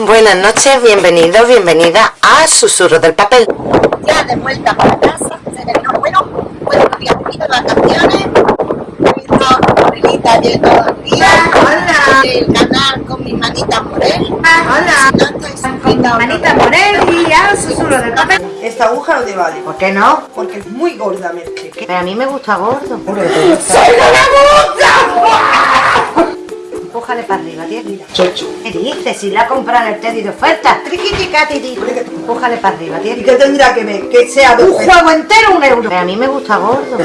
Buenas noches, bienvenidos, bienvenida a Susurro del Papel. Ya de vuelta para casa, se terminó bueno, bueno, unos días de vacaciones, he visto a Morelita ayer todo el día, Hola. el canal con mi manita Morel, Hola. Con manita Morel y a susurro del papel. Esta aguja no te vale, ¿Por qué no? porque es muy gorda, Merche. Pero a mí me gusta gordo. Empújale para arriba, tía. Chocho. ¿Qué dices? Si la compran el Teddy de oferta. Triquiticatiti. Empújale para arriba, tía. ¿Y qué tendrá que ver? Que sea de Un juego entero, un euro. Pero a mí me gusta gordo.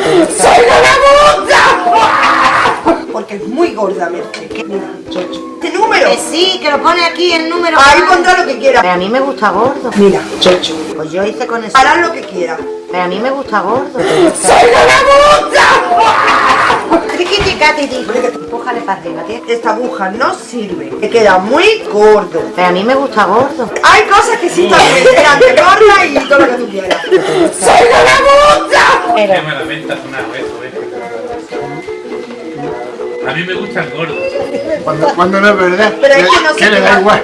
Porque es muy gorda, Merche. Mira, chocho. ¿Este número? Que sí, que lo pone aquí el número. Ahí pondrá lo que quiera. Pero a mí me gusta gordo. Mira, chocho. Pues yo hice con eso. Hará lo que quiera. Pero a mí me gusta gordo. Triquiticatiti. Empújale para arriba. Esta aguja no sirve. Te queda muy gordo. Pero a mí me gusta gordo. Hay cosas que sí están bien. Delante, gorda y todo lo que tú quieras. Pero maravilla una eso, ¿ves? A mí me gusta el gordo. Cuando, cuando no es verdad, Pero es que no ¿qué se le da igual?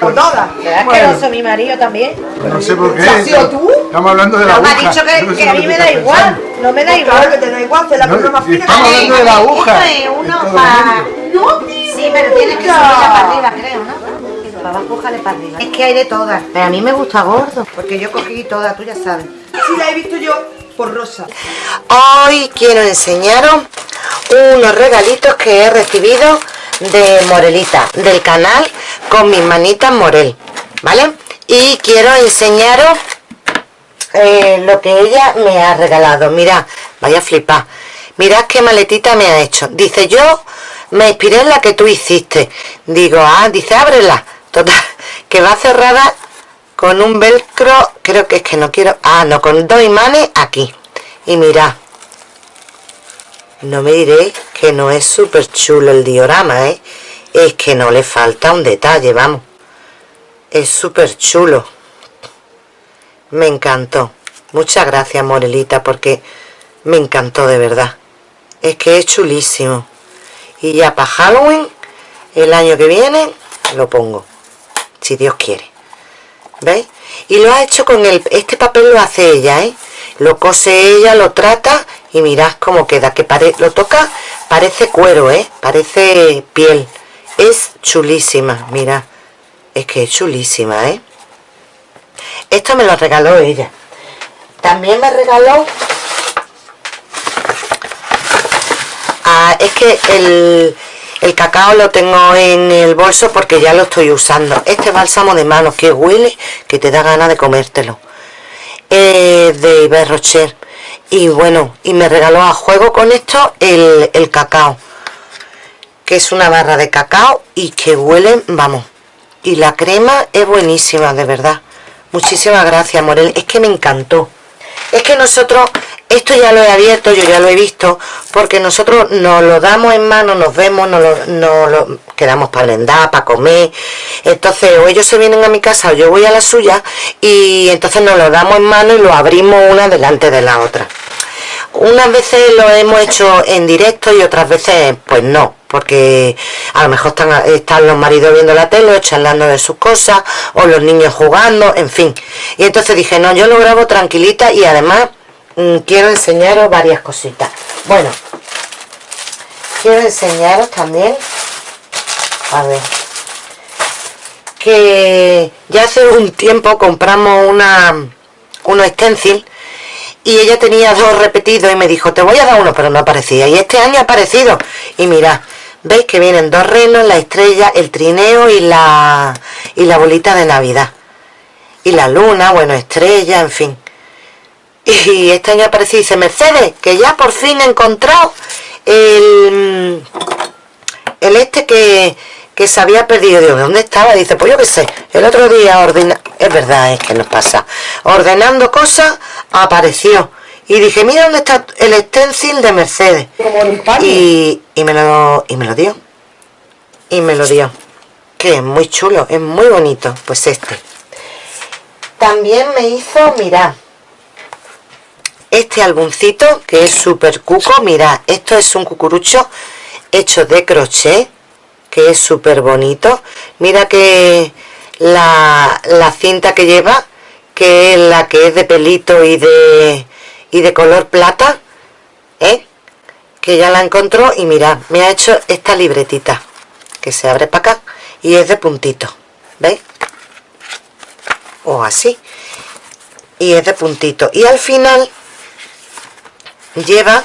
Por todas. ¿será asqueroso mi marido también? No sé por qué. ¿Has sido tú? Estamos hablando de la No me ha aguja. dicho que, Yo no sé que lo a mí me da igual. No me da Claro que igual. te da igual, hacer la No, cosa más si fina. estamos que- hablando de la aguja. Esto es uno para... No, tío. Sí, pero tienes que subirla para arriba, creo, ¿no? Para abajo, jale para arriba. Es que hay de todas. Pero a mí me gusta gordo. Porque yo cogí todas, tú ya sabes. Sí, la he visto yo por rosa. Hoy quiero enseñaros unos regalitos que he recibido de Morelita, del canal con mis manitas Morel, ¿vale? Y quiero enseñaros eh, lo que ella me ha regalado. Mirad, vaya a flipar. Mirad qué maletita me ha hecho. Dice, yo me inspiré en la que tú hiciste. Digo, ah, dice, ábrela. Total, que va cerrada con un velcro, creo que es que no quiero, ah, no, con dos imanes aquí. Y mirad, no me diréis que no es súper chulo el diorama, ¿eh? Es que no le falta un detalle, vamos. Es súper chulo. Me encantó. Muchas gracias, Morelita, porque me encantó de verdad. Es que es chulísimo. Y ya para Halloween, el año que viene, lo pongo. Si Dios quiere. ¿Veis? Y lo ha hecho con el... Este papel lo hace ella, ¿eh? Lo cose ella, lo trata y mirad cómo queda. Que pare, lo toca, parece cuero, ¿eh? Parece piel. Es chulísima, mirad. Es que es chulísima, ¿eh? Esto me lo regaló ella. También me regaló... Ah, es que el, el cacao lo tengo en el bolso porque ya lo estoy usando. Este bálsamo de manos que huele, que te da ganas de comértelo. De Iber Rocher. Y bueno, y me regaló a juego con esto el, el cacao. Que es una barra de cacao y que huele, vamos. Y la crema es buenísima, de verdad. Muchísimas gracias, Morel. Es que me encantó. Es que nosotros, esto ya lo he abierto, yo ya lo he visto, porque nosotros nos lo damos en mano, nos vemos, nos lo, nos lo quedamos para blendar, para comer. Entonces, o ellos se vienen a mi casa o yo voy a la suya, y entonces nos lo damos en mano y lo abrimos una delante de la otra. Unas veces lo hemos hecho en directo y otras veces pues no, porque a lo mejor están, están los maridos viendo la tele o charlando de sus cosas o los niños jugando, en fin. Y entonces dije, no, yo lo grabo tranquilita y además mm, quiero enseñaros varias cositas. Bueno, quiero enseñaros también, a ver, que ya hace un tiempo compramos una, unos stencil y ella tenía dos repetidos y me dijo, te voy a dar uno, pero no aparecía. Y este año ha aparecido. Y mira, veis que vienen dos renos, la estrella, el trineo y la, y la bolita de Navidad. Y la luna, bueno, estrella, en fin. Y este año apareció dice, Mercedes, que ya por fin he encontrado el, el este que, que se había perdido. Digo, ¿dónde estaba? Dice, pues yo qué sé, el otro día ordena... Es verdad, es que nos pasa. Ordenando cosas, apareció. Y dije, mira dónde está el stencil de Mercedes. Y, y me lo, y me lo dio. Y me lo dio. Que es muy chulo, es muy bonito. Pues este. También me hizo, mirad, este álbumcito que es súper cuco. Mirad, esto es un cucurucho hecho de crochet, que es súper bonito. Mira que la, la cinta que lleva que es la que es de pelito y de y de color plata ¿eh? que ya la encontró y mirad me ha hecho esta libretita que se abre para acá y es de puntito ¿veis? o así y es de puntito y al final lleva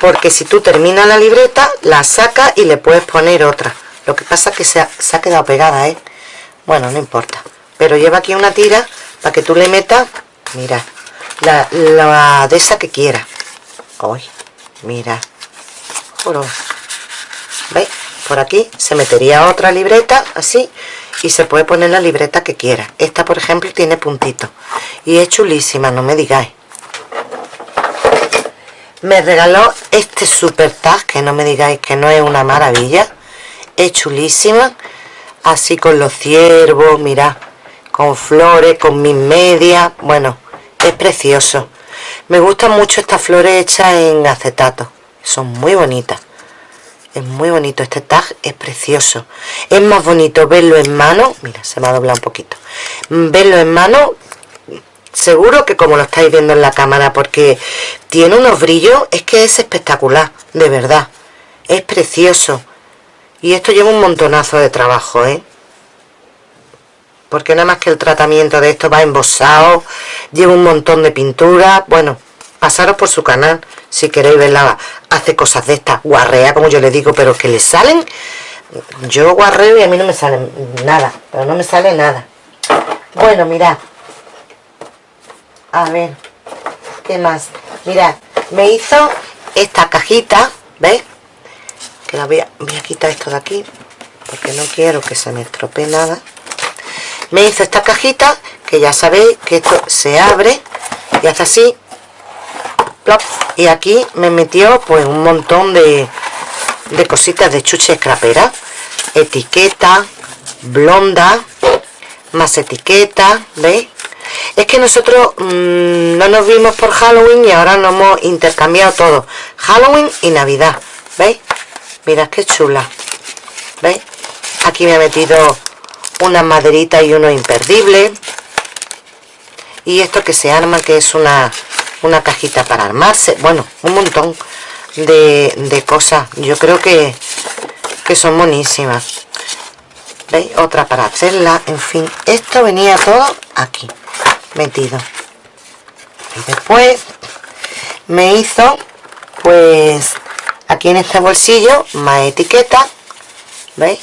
porque si tú terminas la libreta la sacas y le puedes poner otra lo que pasa es que se ha, se ha quedado pegada ¿eh? bueno no importa pero lleva aquí una tira para que tú le metas mira la, la de esa que quiera. Hoy mira. ¿veis? por aquí se metería otra libreta así y se puede poner la libreta que quiera. Esta por ejemplo tiene puntitos y es chulísima no me digáis. Me regaló este super tag que no me digáis que no es una maravilla. Es chulísima. Así con los ciervos mirad con flores con mis medias. Bueno es precioso. Me gustan mucho estas flores hechas en acetato. Son muy bonitas. Es muy bonito. Este tag es precioso. Es más bonito verlo en mano. Mira se me ha doblado un poquito. Verlo en mano seguro que como lo estáis viendo en la cámara porque tiene unos brillos es que es espectacular de verdad. Es precioso. Y esto lleva un montonazo de trabajo ¿eh? Porque nada más que el tratamiento de esto va embosado lleva un montón de pintura. Bueno pasaros por su canal si queréis verla hace cosas de estas guarrea como yo le digo pero que le salen yo guarreo y a mí no me sale nada pero no me sale nada. Bueno mirad. A ver qué más mirad me hizo esta cajita ¿veis? que la voy a, voy a quitar esto de aquí porque no quiero que se me estropee nada me hizo esta cajita que ya sabéis que esto se abre y hace así y aquí me metió pues un montón de, de cositas de chuche escrapera etiqueta blonda más etiqueta ¿veis? es que nosotros mmm, no nos vimos por Halloween y ahora nos hemos intercambiado todo Halloween y Navidad ¿veis? mirad qué chula ¿veis? aquí me ha metido una maderita y uno imperdible. Y esto que se arma que es una una cajita para armarse. Bueno un montón de, de cosas. Yo creo que que son buenísimas ¿veis? otra para hacerla. En fin esto venía todo aquí metido. Y después me hizo pues aquí en este bolsillo más etiqueta veis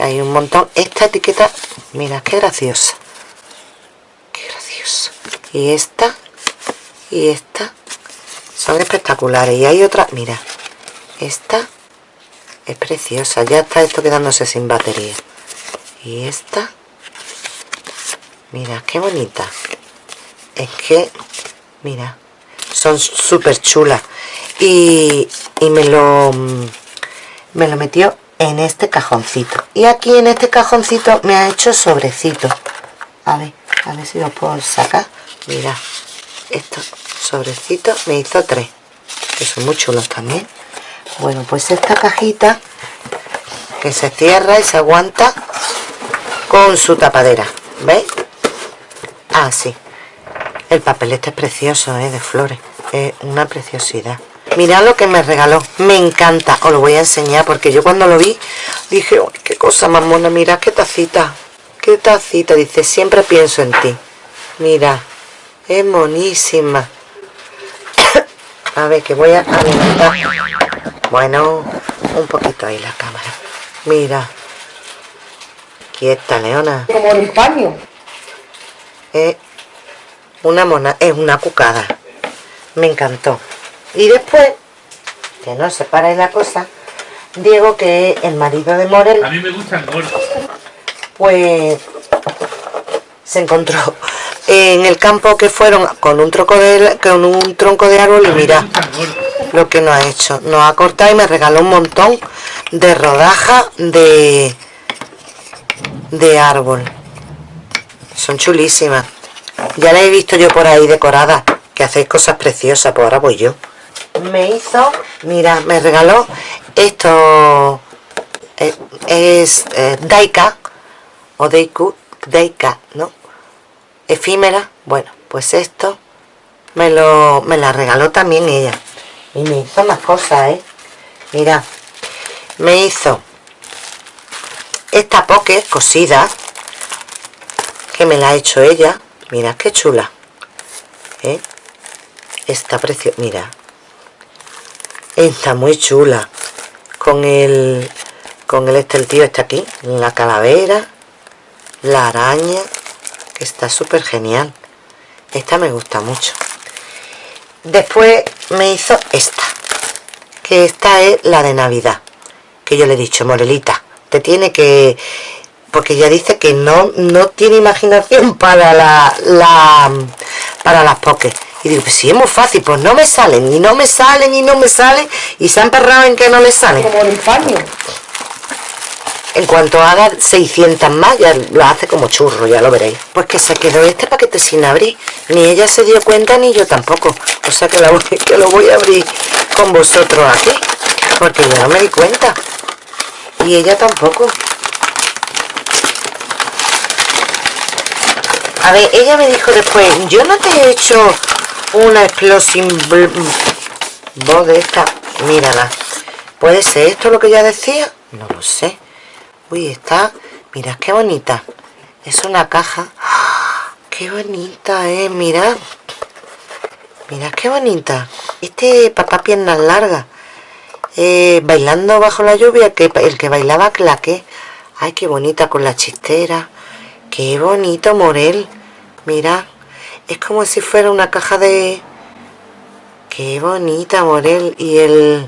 hay un montón. Esta etiqueta mira qué graciosa. Qué graciosa. Y esta y esta son espectaculares. Y hay otra mira esta es preciosa. Ya está esto quedándose sin batería. Y esta mira qué bonita. Es que mira son súper chulas y, y me lo me lo metió en este cajoncito. Y aquí en este cajoncito me ha hecho sobrecito. A ver, a ver si lo puedo sacar. Mira, estos sobrecitos me hizo tres que son muy chulos también. Bueno, pues esta cajita que se cierra y se aguanta con su tapadera ¿veis? ah, sí. El papel este es precioso, ¿eh? de flores. Es una preciosidad mirad lo que me regaló, me encanta. Os lo voy a enseñar porque yo cuando lo vi dije, oh, qué cosa más mona mirad qué tacita, qué tacita dice, siempre pienso en ti mira, es monísima. A ver que voy a alimentar bueno, un poquito ahí la cámara. Mira. Quieta leona. Como el paño. es una mona es una cucada. Me encantó y después que no se para la cosa Diego que el marido de Morel A mí me gustan gordos. pues se encontró en el campo que fueron con un tronco de con un tronco de árbol y mira lo que nos ha hecho. Nos ha cortado y me regaló un montón de rodajas de de árbol. Son chulísimas. Ya las he visto yo por ahí decoradas que hacéis cosas preciosas pues ahora voy yo me hizo mira me regaló esto eh, es eh, Daika o Daycut, Daycat, ¿no? Efímera, bueno, pues esto me lo me la regaló también ella. Y me hizo más cosas, ¿eh? Mira, me hizo esta poke cosida que me la ha hecho ella. Mira qué chula. ¿eh? Está preciosa, mira. Está muy chula. Con el con el este el tío está aquí, la calavera, la araña, que está súper genial. Esta me gusta mucho. Después me hizo esta, que esta es la de Navidad, que yo le he dicho, Morelita, te tiene que... Porque ya dice que no, no tiene imaginación para la, la para las pokés. Y digo, pues si es muy fácil, pues no me salen, y no me salen, y no me salen, y se han perrado en que no le salen. Como el paño. En cuanto haga 600 más, ya lo hace como churro, ya lo veréis. Pues que se quedó este paquete sin abrir. Ni ella se dio cuenta, ni yo tampoco. O sea que, la voy- que lo voy a abrir con vosotros aquí. Porque yo no me di cuenta. Y ella tampoco. A ver, ella me dijo después, yo no te he hecho una explosión de esta. Mírala. ¿Puede ser esto lo que ella decía? No lo sé. Uy, está... Mirad qué bonita. Es una caja. ¡Qué bonita, eh! Mirad. Mirad qué bonita. Este papá piernas largas. Eh, bailando bajo la lluvia, que el que bailaba claque. Ay, qué bonita con la chistera. Qué bonito, Morel. Mirad. Es como si fuera una caja de... Qué bonita, Morel. Y el...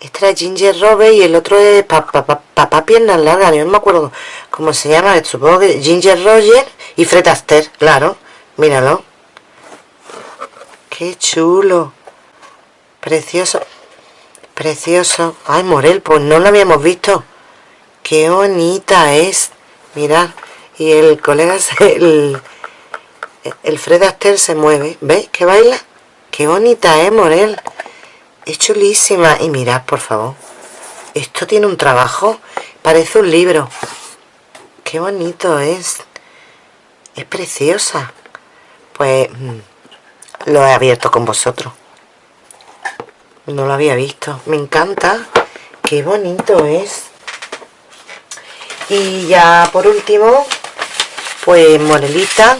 Este era Ginger Robe y el otro es Papá pa, Papá Piernas Largas, no me acuerdo cómo se llama, supongo que Ginger Roger y Fred Astaire, claro, míralo. Qué chulo. Precioso. Precioso. Ay, Morel, pues no lo habíamos visto. Qué bonita es. Mirad. Y el colega, el, el Fred Astaire se mueve. ¿Veis que baila? Qué bonita es, Morel. Es chulísima. Y mirad, por favor. Esto tiene un trabajo. Parece un libro. Qué bonito es. Es preciosa. Pues mm, lo he abierto con vosotros. No lo había visto. Me encanta. Qué bonito es. Y ya por último, pues Morelita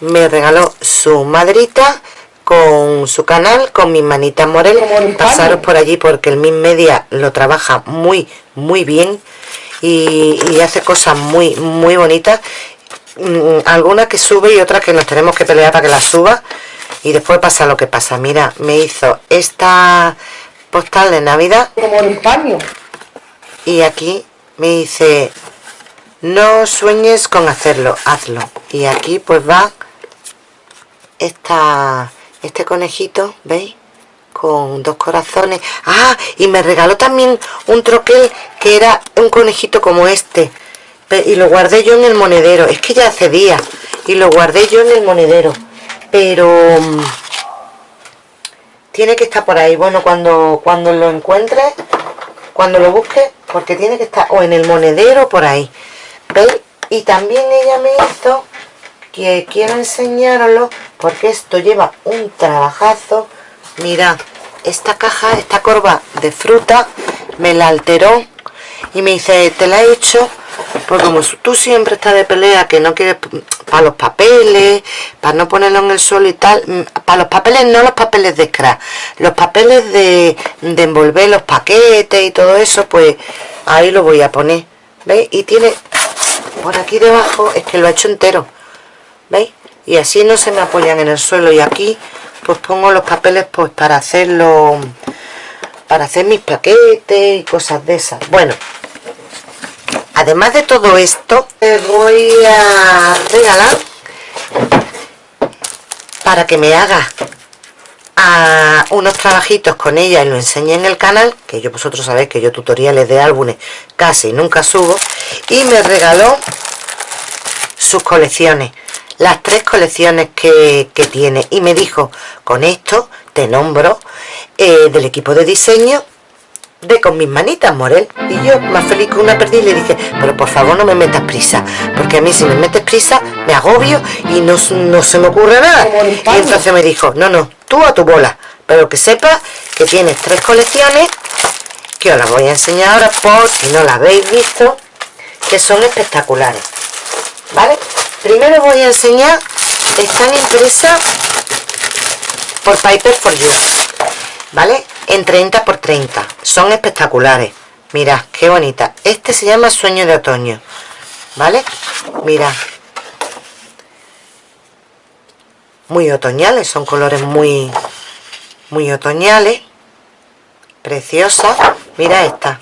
me regaló su madrita con su canal, con mis manitas Morel. Pasaros por allí porque el Min Media lo trabaja muy, muy bien y, y hace cosas muy, muy bonitas. Mm, Algunas que sube y otras que nos tenemos que pelear para que las suba y después pasa lo que pasa. Mira, me hizo esta postal de Navidad Como el paño. y aquí me dice no sueñes con hacerlo, hazlo. Y aquí pues va esta, este conejito, ¿veis? Con dos corazones. Ah, y me regaló también un troquel que era un conejito como este. Y lo guardé yo en el monedero. Es que ya hace días. Y lo guardé yo en el monedero. Pero... mm, Tiene que estar por ahí. Bueno, cuando, cuando lo encuentre, cuando lo busque, porque tiene que estar o en el monedero por ahí. ¿Veis? Y también ella me hizo que quiero enseñaroslo porque esto lleva un trabajazo mirad esta caja esta corva de fruta me la alteró y me dice te la he hecho porque como tú siempre estás de pelea que no quieres para los papeles para no ponerlo en el suelo y tal para los papeles no los papeles de scrap los papeles de, de envolver los paquetes y todo eso pues ahí lo voy a poner ¿veis? y tiene por aquí debajo es que lo he hecho entero ¿veis? Y así no se me apoyan en el suelo. Y aquí pues pongo los papeles pues para hacerlo para hacer mis paquetes y cosas de esas. Bueno además de todo esto te voy a regalar para que me haga a unos trabajitos con ella y lo enseñe en el canal que yo vosotros sabéis que yo tutoriales de álbumes casi nunca subo y me regaló sus colecciones las tres colecciones que, que tiene y me dijo con esto te nombro eh, del equipo de diseño de con mis manitas, Morel. Y yo, más feliz que una perdiz, le dije, pero por favor no me metas prisa, porque a mí si me metes prisa me agobio y no, no se me ocurre nada. Y entonces me dijo, no, no, tú a tu bola, pero que sepas que tienes tres colecciones, que os las voy a enseñar ahora por si no las habéis visto, que son espectaculares. ¿Vale? Primero voy a enseñar, están impresas por Piper for You. ¿Vale? En 30 por 30. Son espectaculares. Mirad, qué bonita. Este se llama Sueño de Otoño. ¿Vale? Mirad. Muy otoñales, son colores muy, muy otoñales. Preciosa. Mira esta.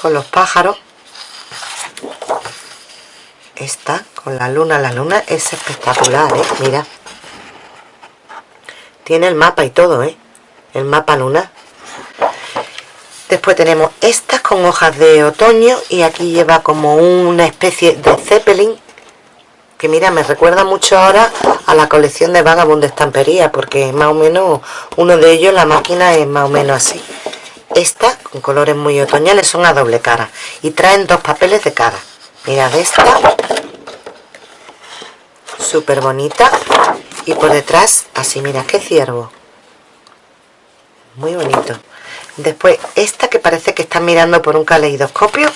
Con los pájaros. Esta, con la luna. La luna es espectacular, ¿eh? Mira. Tiene el mapa y todo, ¿eh? El mapa lunar. Después tenemos estas con hojas de otoño y aquí lleva como una especie de zeppelin que mira, me recuerda mucho ahora a la colección de Vagabond de estampería porque más o menos uno de ellos, la máquina es más o menos así. Esta, con colores muy otoñales, son a doble cara y traen dos papeles de cara. Mirad esta, súper bonita. Y por detrás así mira qué ciervo. Muy bonito. Después esta que parece que está mirando por un caleidoscopio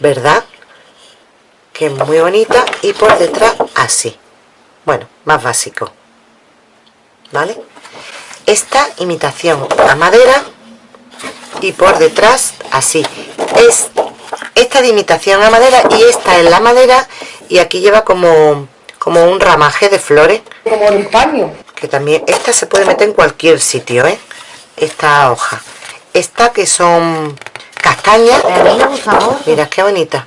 verdad que es muy bonita. Y por detrás así. Bueno más básico. Vale esta imitación a madera y por detrás así. Es esta de imitación a madera y esta es la madera y aquí lleva como como un ramaje de flores. Como el paño. que también esta se puede meter en cualquier sitio ¿eh? esta hoja. Esta que son castañas. Mira qué bonita.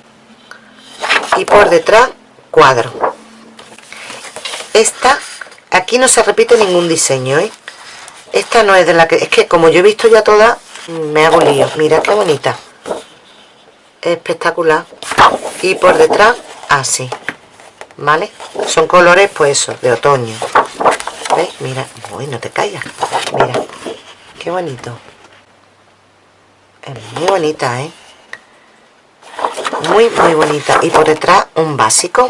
Y por detrás cuadro. Esta aquí no se repite ningún diseño ¿eh? esta no es de la que es que como yo he visto ya todas me hago lío. Mira qué bonita espectacular. Y por detrás así. ¿vale? son colores pues eso de otoño. ¿Ves? mira. Uy no te caigas mira. Qué bonito. Es muy bonita ¿eh? muy muy bonita. Y por detrás un básico.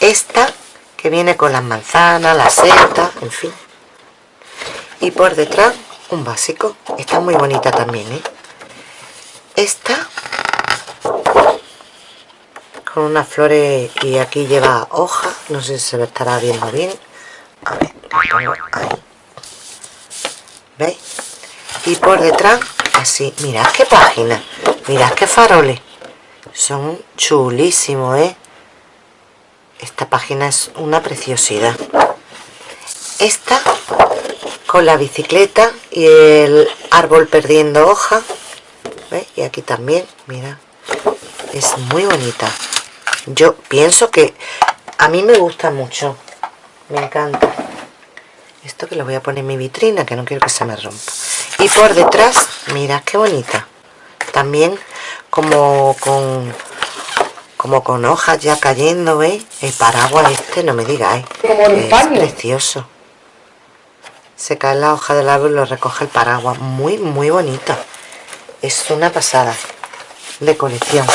Esta que viene con las manzanas, las setas, en fin. Y por detrás un básico. Está muy bonita también ¿eh? esta con unas flores y aquí lleva hoja. No sé si se me estará viendo bien. A ver, ahí. ¿veis? y por detrás así, mirad qué página. Mirad qué faroles. Son chulísimos ¿eh? esta página es una preciosidad. Esta con la bicicleta y el árbol perdiendo hoja. ¿veis? y aquí también, mira es muy bonita yo pienso que a mí me gusta mucho me encanta. Esto que lo voy a poner en mi vitrina que no quiero que se me rompa. Y por detrás mira qué bonita. También como con como con hojas ya cayendo ¿veis? el paraguas este no me digáis. Es paño. precioso. Se cae la hoja del árbol y lo recoge el paraguas. Muy muy bonito. Es una pasada de colección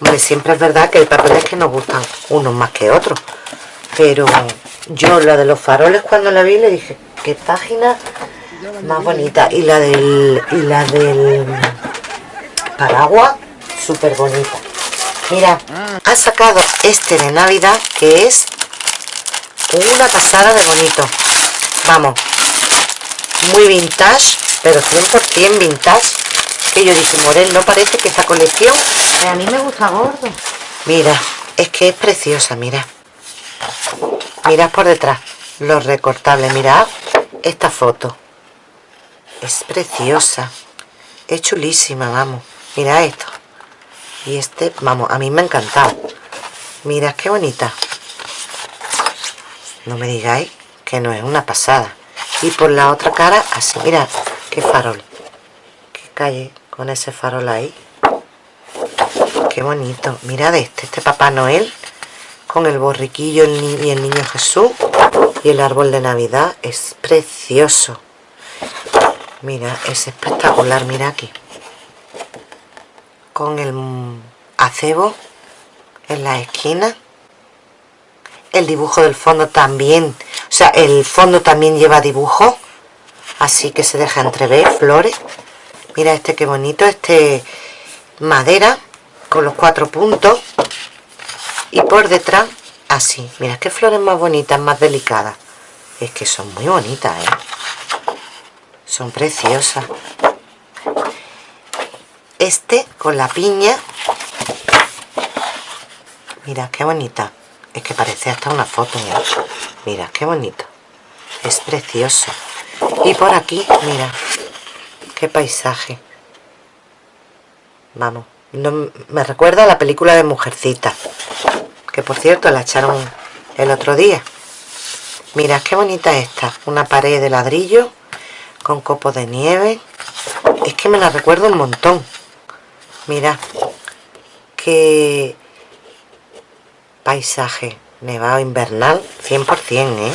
Hombre, siempre es verdad que hay papeles que nos gustan unos más que otros. Pero yo la de los faroles cuando la vi le dije, qué página más bonita. Y la del, y la del paraguas, súper bonita. Mira, ha sacado este de Navidad que es una pasada de bonito. Vamos, muy vintage, pero 100% vintage. Que yo dije, Morel, no parece que esta colección A mí me gusta gordo. Mira, es que es preciosa, mira. Mirad por detrás los recortables, mirad esta foto. Es preciosa. Es chulísima, vamos. Mira esto. Y este, vamos, a mí me ha encantado. Mirad qué bonita. No me digáis que no es una pasada. Y por la otra cara, así, mira, qué farol. Calle con ese farol ahí. Qué bonito. Mirad este, este Papá Noel con el borriquillo y el niño Jesús y el árbol de Navidad. Es precioso. Mira, es espectacular, mira aquí. Con el acebo en la esquina. El dibujo del fondo también, o sea, el fondo también lleva dibujo. Así que se deja entrever flores. Mira este qué bonito, este madera con los cuatro puntos. Y por detrás, así. Mira qué flores más bonitas, más delicadas. Es que son muy bonitas, ¿eh? Son preciosas. Este con la piña. Mira qué bonita. Es que parece hasta una foto, mira. Mira qué bonito. Es precioso. Y por aquí, mira. Qué paisaje. Vamos. No, me recuerda a la película de Mujercita. Que por cierto la echaron el otro día. Mira qué bonita esta. Una pared de ladrillo con copos de nieve. Es que me la recuerdo un montón. Mira. Qué paisaje nevado invernal 100%, ¿eh?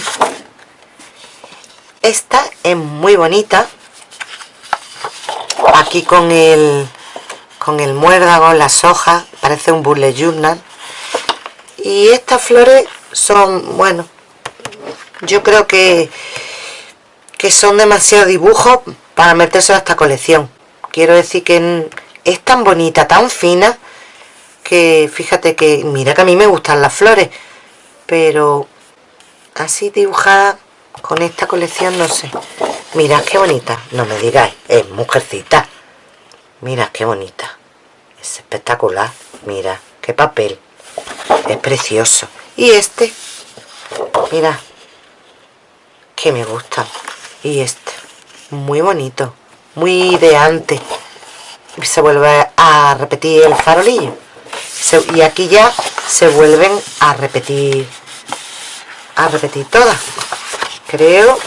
Esta es muy bonita. Aquí con el con el muérdago, las hojas, parece un bullet journal. Y estas flores son, bueno, yo creo que que son demasiado dibujos para meterse a esta colección. Quiero decir que es tan bonita, tan fina, que fíjate que, mira que a mí me gustan las flores, pero así dibujada con esta colección no sé. Mira qué bonita, no me digáis, es mujercita. Mira qué bonita, es espectacular, mira, qué papel, es precioso. Y este, mira, que me gusta. Y este, muy bonito, muy de antes. Se vuelve a repetir el farolillo. y aquí ya se vuelven a repetir, a repetir todas. Creo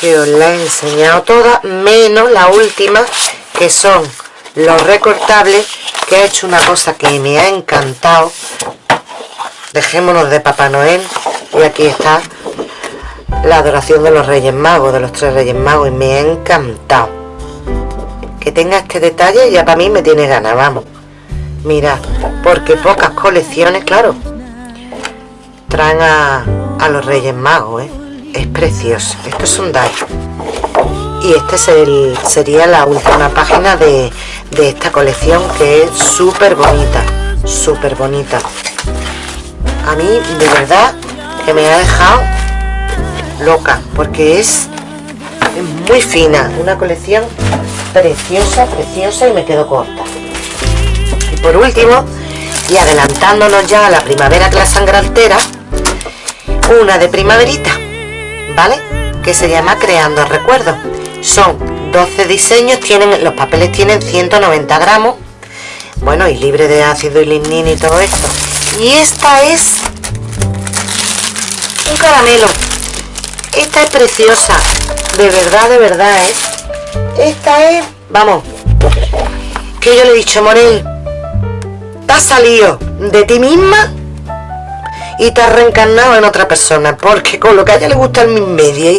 que os la he enseñado todas, menos la última, que son los recortables, que ha hecho una cosa que me ha encantado. Dejémonos de Papá Noel. Y aquí está la adoración de los Reyes Magos, de los tres Reyes Magos, y me ha encantado. Que tenga este detalle ya para mí me tiene ganas, vamos. Mira, porque pocas colecciones, claro, traen a, los Reyes Magos, ¿eh? Es precioso. Esto es un die. Y este es el, sería la última página de, de esta colección que es súper bonita. Súper bonita. A mí, de verdad, que me ha dejado loca porque es muy fina una colección preciosa preciosa y me quedo corta y por último y adelantándonos ya a la primavera que la sangre altera una de primaverita vale que se llama creando recuerdos son 12 diseños tienen los papeles tienen 190 gramos bueno y libre de ácido y lignina y todo esto y esta es un caramelo esta es preciosa. De verdad, de verdad, ¿eh? Esta es... Vamos. Que yo le he dicho, Morel. Has salido de ti misma y te has reencarnado en otra persona. Porque con lo que a ella le gusta el media.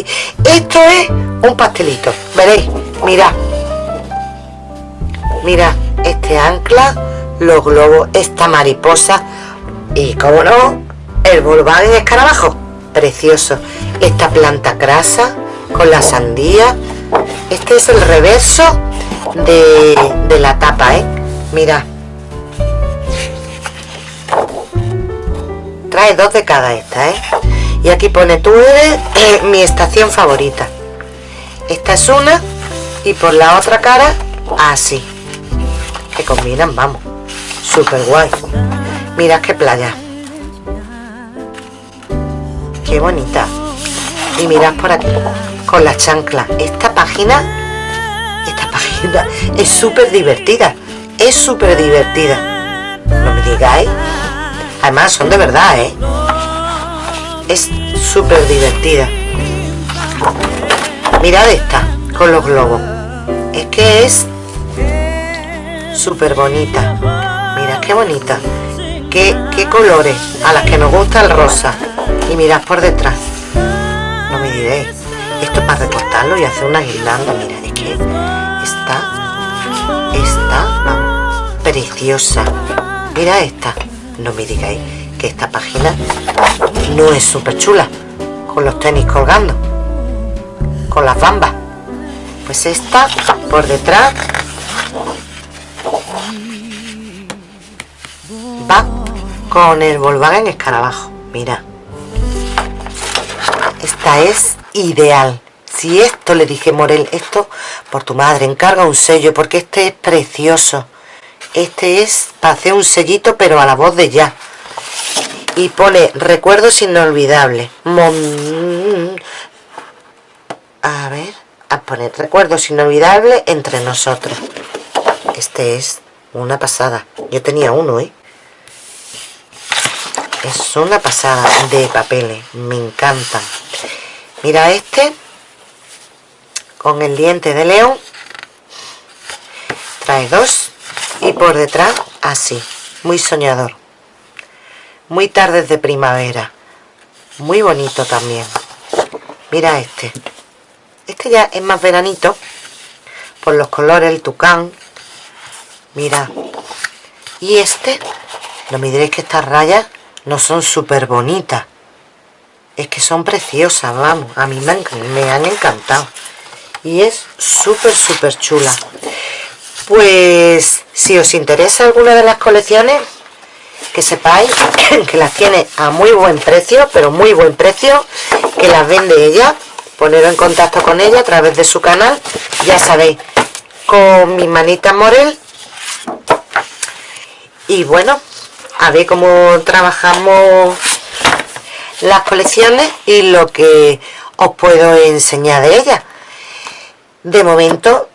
Esto es un pastelito. Veréis. Mirad. Mirad. Este ancla, los globos, esta mariposa y, como no, el en escarabajo. Precioso esta planta grasa con la sandía este es el reverso de, la tapa ¿eh? mira trae dos de cada esta ¿eh? y aquí pone tú eres eh, mi estación favorita. Esta es una y por la otra cara así. Que combinan vamos. Súper guay mira qué playa. Qué bonita. Y mirad por aquí con la chancla. Esta página esta página es súper divertida es súper divertida no me digáis además son de verdad ¿eh? es súper divertida. Mirad esta con los globos. Es que es súper bonita. Mirad qué bonita. Qué, qué colores. A las que nos gusta el rosa. Y mirad por detrás. Esto para recortarlo y hacer una guirnalda mira es que está está preciosa. Mira esta no me digáis que esta página no es súper chula con los tenis colgando con las bambas. Pues esta por detrás va con el Volkswagen Escarabajo. Mira. Esta es ideal. Si esto le dije Morel esto por tu madre encarga un sello porque este es precioso este es para hacer un sellito pero a la voz de ya. Y pone recuerdos inolvidables. A ver a poner recuerdos inolvidables entre nosotros. Este es una pasada. Yo tenía uno ¿eh? es una pasada de papeles. Me encantan. Mira este con el diente de león. Trae dos y por detrás así muy soñador. Muy tardes de primavera. Muy bonito también. Mira este. Este ya es más veranito por los colores el tucán. Mira. Y este no me diréis que estas rayas no son súper bonitas es que son preciosas vamos a mí me me han encantado. Y es súper súper chula pues si os interesa alguna de las colecciones que sepáis que las tiene a muy buen precio pero muy buen precio que las vende ella. Poneros en contacto con ella a través de su canal. Ya sabéis con mi manita Morel. Y bueno a ver cómo trabajamos las colecciones y lo que os puedo enseñar de ella. De momento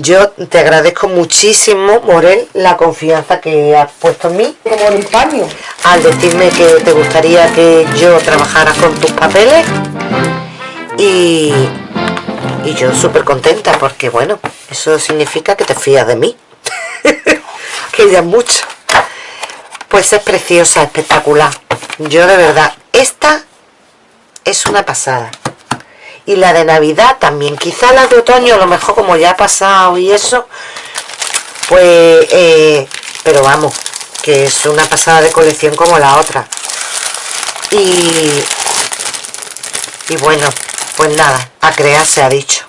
yo te agradezco muchísimo, Morel, la confianza que has puesto en mí. Como el paño. Al decirme que te gustaría que yo trabajara con tus papeles. Y, y yo súper contenta porque, bueno, eso significa que te fías de mí. que ya es mucho. Pues es preciosa, espectacular. Yo de verdad, esta es una pasada y la de navidad también. Quizá la de otoño a lo mejor como ya ha pasado y eso pues eh, pero vamos que es una pasada de colección como la otra. Y y bueno pues nada a crear se ha dicho.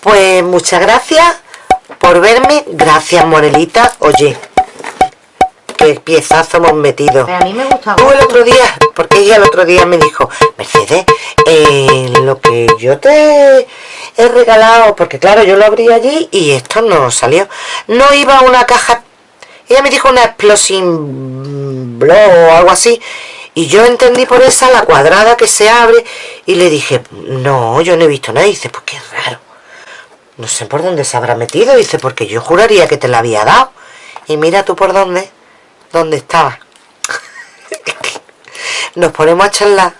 Pues muchas gracias por verme. Gracias Morelita. Oye piezazo hemos metido. a mí me gusta. Tú el otro día, porque ella el otro día me dijo, Mercedes, eh, lo que yo te he regalado, porque claro, yo lo abrí allí y esto no salió. No iba a una caja, ella me dijo una explosión blow o algo así, y yo entendí por esa la cuadrada que se abre y le dije, no, yo no he visto nada. Y dice, pues qué raro. No sé por dónde se habrá metido. Dice, porque yo juraría que te la había dado. Y mira tú por dónde donde estaba nos ponemos a charlar.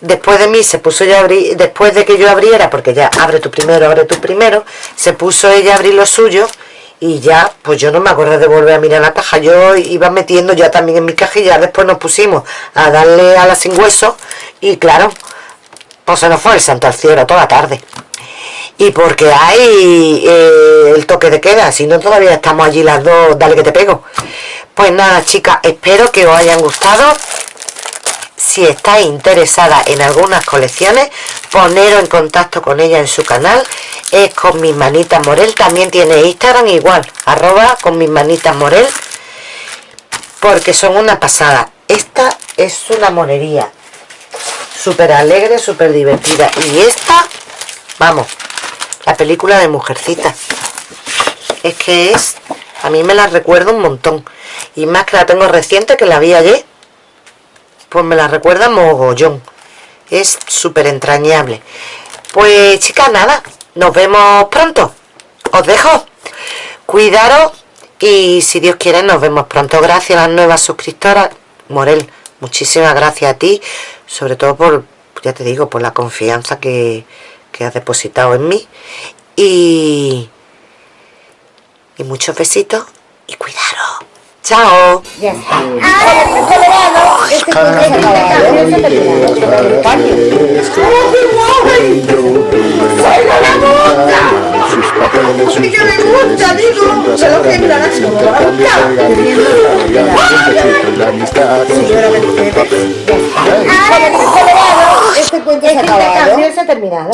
Después de mí se puso ella a abrir después de que yo abriera porque ya abre tu primero abre tu primero se puso ella a abrir lo suyo y ya pues yo no me acuerdo de volver a mirar la caja. Yo iba metiendo ya también en mi caja y ya después nos pusimos a darle a la sin hueso y claro pues se nos fue el santo al cielo toda la tarde y porque hay eh, el toque de queda. Si no todavía estamos allí las dos dale que te pego. Pues nada chicas espero que os hayan gustado. Si estáis interesada en algunas colecciones poneros en contacto con ella en su canal. Es con mis manitas morel. También tiene instagram igual arroba con mis manitas morel. Porque son una pasada. Esta es una monería súper alegre súper divertida. Y esta vamos la película de mujercita. Es que es a mí me la recuerda un montón. Y más que la tengo reciente que la vi ayer pues me la recuerda mogollón. Es súper entrañable pues chicas nada. Nos vemos pronto. Os dejo. Cuidaros y si Dios quiere nos vemos pronto. Gracias a las nuevas suscriptoras. Morel muchísimas gracias a ti sobre todo por ya te digo por la confianza que, que has depositado en mí. Y y muchos besitos y cuidaros Chao. Ya está. Este se que Este cuento se ha acabado. Este se ha terminado.